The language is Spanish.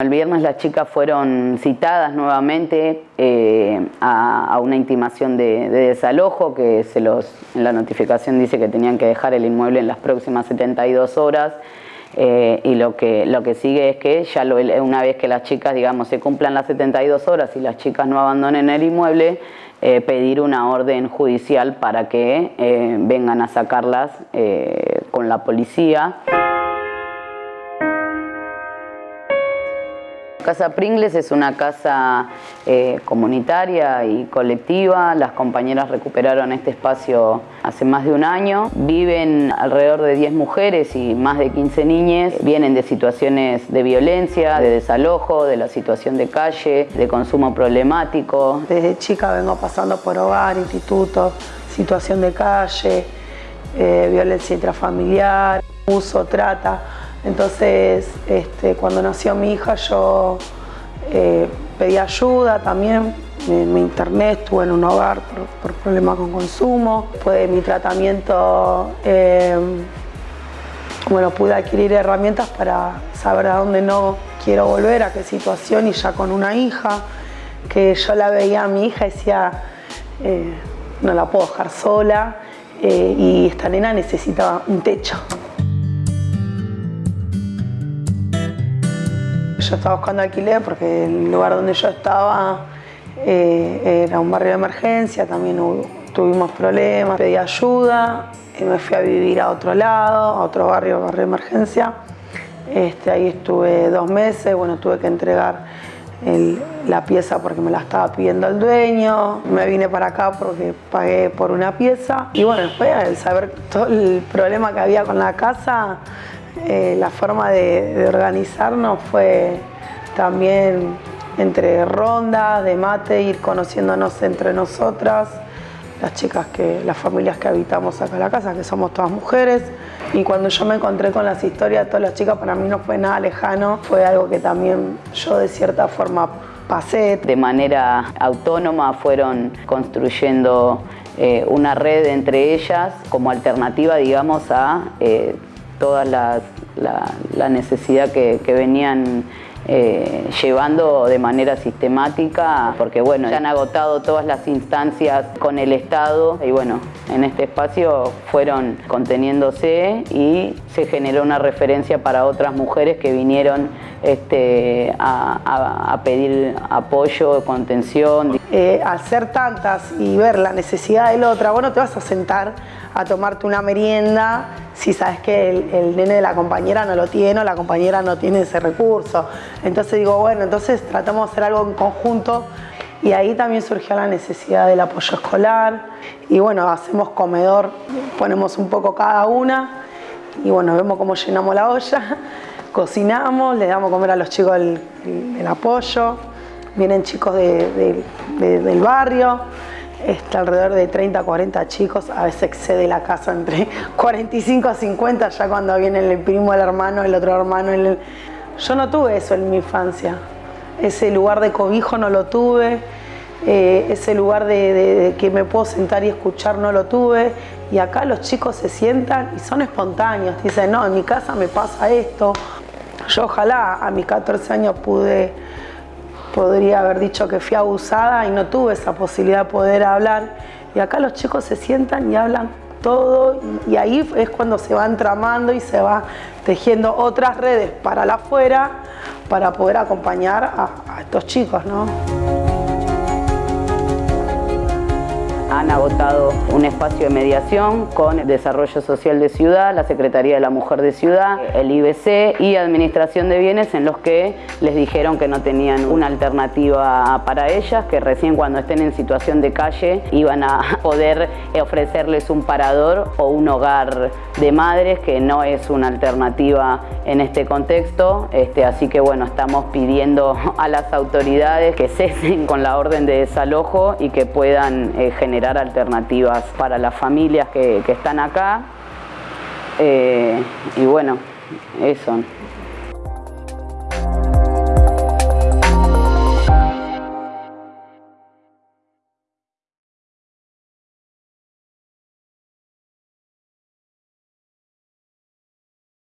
El viernes las chicas fueron citadas nuevamente eh, a, una intimación de, desalojo que se los, en la notificación dice que tenían que dejar el inmueble en las próximas 72 horas eh, y lo que, lo que sigue es que ya una vez que las chicas digamos se cumplan las 72 horas y las chicas no abandonen el inmueble eh, pedir una orden judicial para que vengan a sacarlas con la policía. Casa Pringles es una casa eh, comunitaria y colectiva. Las compañeras recuperaron este espacio hace más de un año. Viven alrededor de 10 mujeres y más de 15 niñas. Vienen de situaciones de violencia, de desalojo, de la situación de calle, de consumo problemático. Desde chica vengo pasando por hogar, instituto, situación de calle, eh, violencia intrafamiliar, uso, trata. Entonces, este, cuando nació mi hija yo eh, pedí ayuda también, en mi internet estuve en un hogar por, problemas con consumo. Después de mi tratamiento, eh, bueno, pude adquirir herramientas para saber a dónde no quiero volver, a qué situación y ya con una hija, que yo la veía a mi hija y decía, eh, no la puedo dejar sola y esta nena necesitaba un techo. Yo estaba buscando alquiler porque el lugar donde yo estaba eh, era un barrio de emergencia, también tuvimos problemas, pedí ayuda, y me fui a vivir a otro lado, a otro barrio, barrio de emergencia. Este, ahí estuve dos meses, bueno, tuve que entregar la pieza porque me la estaba pidiendo el dueño. Me vine para acá porque pagué por una pieza. Y bueno, después al saber todo el problema que había con la casa, eh, la forma de, organizarnos fue también entre rondas, de mate, ir conociéndonos entre nosotras, las chicas, que, las familias que habitamos acá en la casa, que somos todas mujeres. Y cuando yo me encontré con las historias de todas las chicas, para mí no fue nada lejano, fue algo que también yo de cierta forma pasé. De manera autónoma fueron construyendo eh, una red entre ellas como alternativa, digamos, a eh, toda la, necesidad que, venían eh, llevando de manera sistemática, porque bueno, ya han agotado todas las instancias con el Estado y bueno, en este espacio fueron conteniéndose y se generó una referencia para otras mujeres que vinieron este, a, pedir apoyo, contención. Eh, al ser tantas y ver la necesidad de la otra, vos no te vas a sentar a tomarte una merienda si sabes que el, nene de la compañera no lo tiene o la compañera no tiene ese recurso. Entonces digo, bueno, entonces tratamos de hacer algo en conjunto. Y ahí también surgió la necesidad del apoyo escolar. Y bueno, hacemos comedor, ponemos un poco cada una. Y bueno, vemos cómo llenamos la olla, cocinamos, le damos comer a los chicos el, apoyo, vienen chicos del barrio, está alrededor de 30 40 chicos, a veces excede la casa entre 45 a 50, ya cuando viene el primo, el hermano, el otro hermano. El... Yo no tuve eso en mi infancia, ese lugar de cobijo no lo tuve, eh, ese lugar de, que me puedo sentar y escuchar no lo tuve, y acá los chicos se sientan y son espontáneos, dicen, no, en mi casa me pasa esto. Yo ojalá a mis 14 años pude podría haber dicho que fui abusada y no tuve esa posibilidad de poder hablar. Y acá los chicos se sientan y hablan todo y, ahí es cuando se van tramando y se va tejiendo otras redes para la afuera para poder acompañar a, a estos chicos. ¿no? Han agotado un espacio de mediación con Desarrollo Social de Ciudad, la Secretaría de la Mujer de Ciudad, el IBC y Administración de Bienes en los que les dijeron que no tenían una alternativa para ellas, que recién cuando estén en situación de calle iban a poder ofrecerles un parador o un hogar de madres, que no es una alternativa en este contexto. Este, así que bueno, estamos pidiendo a las autoridades que cesen con la orden de desalojo y que puedan eh, generar alternativas para las familias que, están acá. Eh, y bueno, eso.